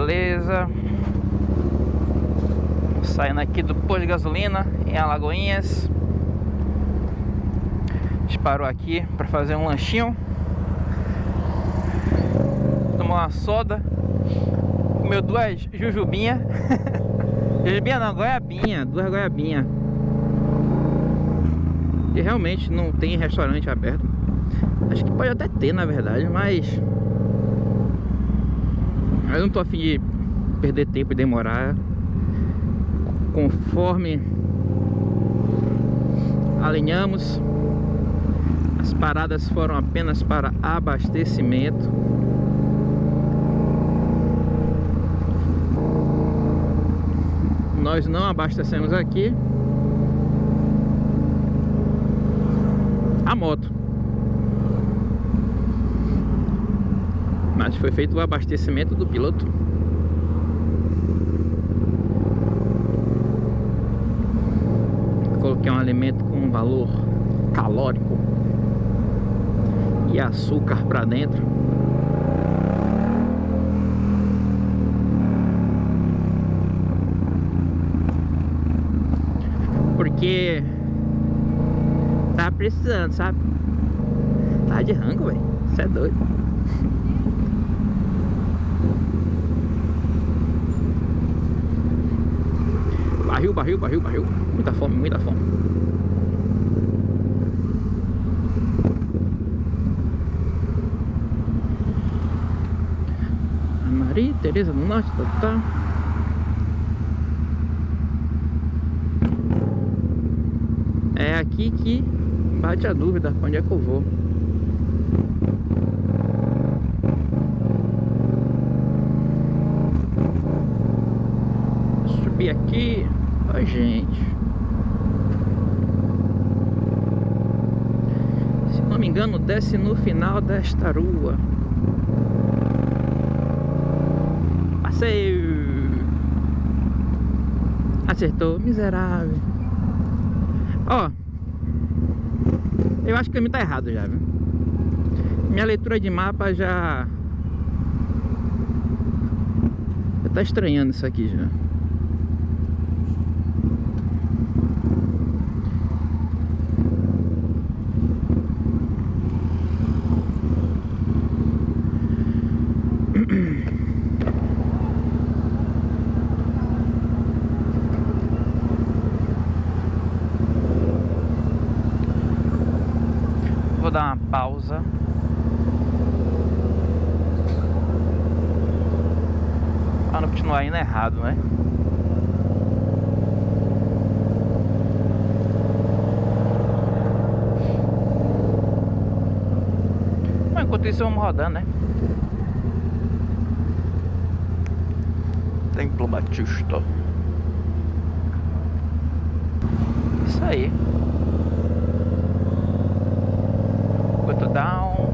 Beleza. Saindo aqui do posto de gasolina em Alagoinhas. A gente parou aqui para fazer um lanchinho. Tomar uma soda. Comeu duas jujubinha. jujubinha não, goiabinha. Duas goiabinhas. E realmente não tem restaurante aberto. Acho que pode até ter, na verdade, mas... Eu não tô afim de perder tempo e demorar. Conforme alinhamos, as paradas foram apenas para abastecimento. Nós não abastecemos aqui. A moto. Mas foi feito o abastecimento do piloto. Coloquei um alimento com valor calórico e açúcar para dentro. Porque tá precisando, sabe? Tá de rango, velho. Você é doido. Barril, barril, barril, barril. Muita fome, muita fome. Maria Tereza do Norte, tá, tá. É aqui que bate a dúvida onde é que eu vou. Subir aqui. Oi, gente. Se não me engano, desce no final desta rua. Passeio. Acertou, miserável. Ó. Eu acho que o caminho tá errado já, viu? Minha leitura de mapa já... Já tá estranhando isso aqui já. Vou dar uma pausa. Para não continuar indo errado, né? Mas enquanto isso vamos rodando, né? Templo Batista. Isso aí. Quanto down.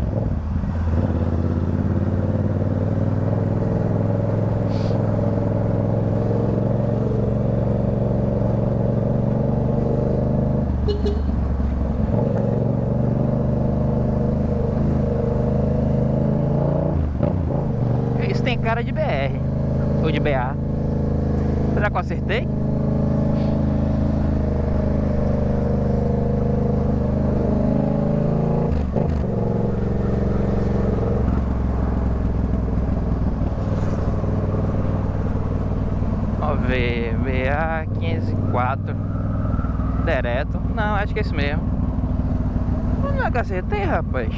Isso tem cara de BR ou de BA. Será que eu acertei? Vamos ver, BA 504 Direto Não, acho que é isso mesmo Não é que acertei, rapaz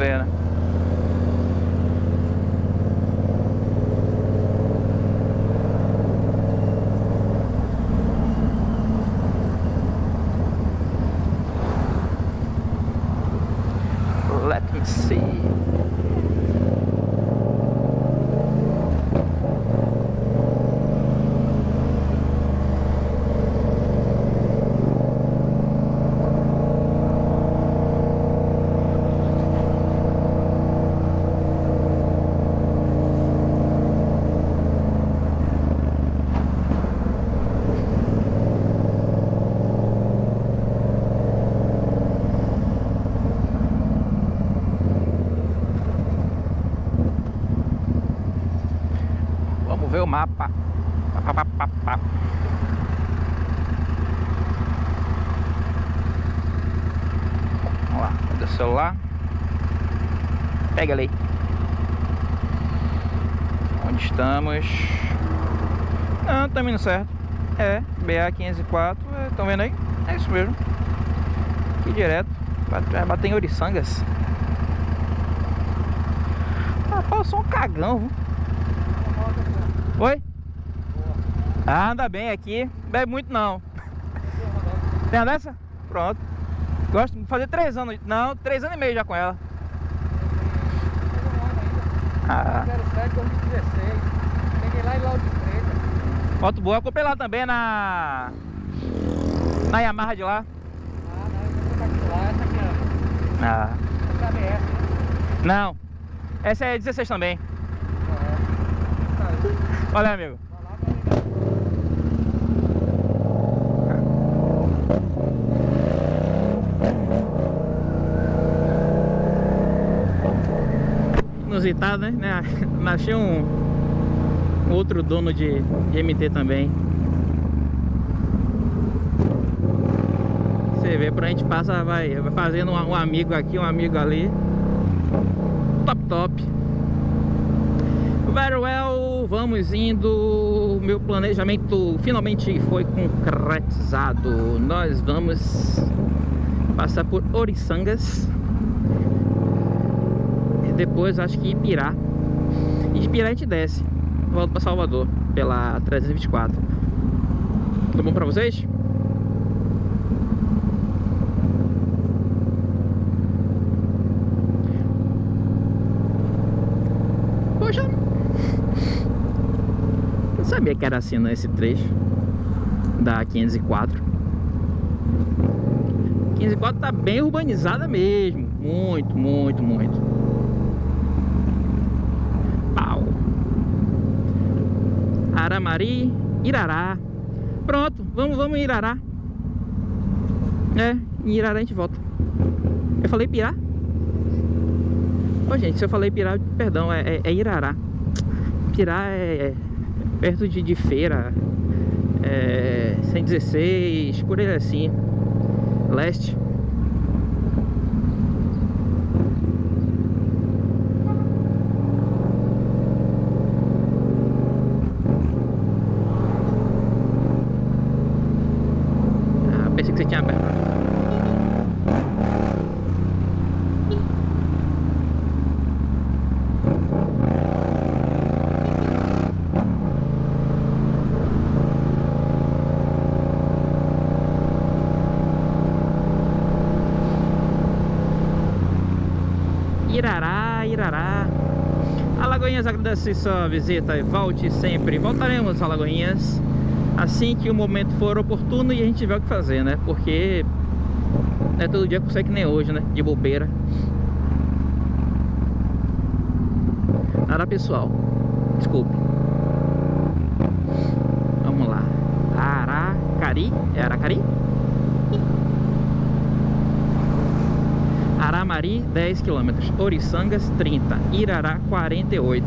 Let me see. Vamos lá, cadê o celular? Pega ali. Onde estamos? Ah, tá indo certo. É, BA504, estão vendo aí? É isso mesmo. Aqui direto. Bater em Oriçangas. Ah, passou um cagão, viu? Oi? Ah, anda bem aqui. Bebe muito não. Tem uma dessa? Pronto. Gosto de fazer três anos. Não, três anos e meio já com ela. Ah. 07 2016. Peguei lá em Lauro de Freitas. Moto boa, eu comprei lá também na. Na Yamaha de lá. Ah, não, essa aqui lá, essa aqui é. Ah. Essa é a BS, né? Não. Essa é 16 também. É. Valeu, amigo. Vai lá, vai ligar. Inusitado, né? né? Achei um outro dono de, de MT também. Você vê, por a gente passa, vai, vai fazendo um, um amigo aqui, um amigo ali. Top, top. Very well, vamos indo. Meu planejamento finalmente foi concretizado. Nós vamos passar por Oriçangas. Depois acho que Ipirá. E de Ipirá a gente desce. Volta para Salvador pela 324. Tá bom pra vocês? Poxa, eu sabia que era assim nesse trecho da 504. 504 tá bem urbanizada mesmo, muito, muito, muito. Aramari, Irará. Pronto, vamos, vamos em Irará. É, em Irará a gente volta. Eu falei Pirá? Ô gente, se eu falei Pirá, perdão, é, é, é Irará. Pirá é, é perto de, de feira. É 116, por aí assim. Leste. Ah, pensei que você tinha aberto. Irará, Irará. Alagoinhas agradece sua visita e volte sempre. Voltaremos, Alagoinhas, assim que o momento for oportuno e a gente tiver o que fazer, né? Porque não é todo dia que que nem hoje, né? De bobeira. Nada pessoal. Desculpe. Vamos lá. Aracari? É Aracari? Aramari 10 km, Oriçangas 30, Irará 48.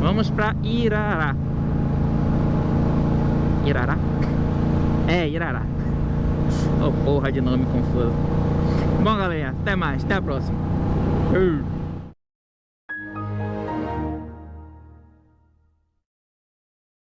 Vamos para Irará. Irará? É, Irará. Oh, porra de nome confuso. Bom, galera, até mais, até a próxima. Uh.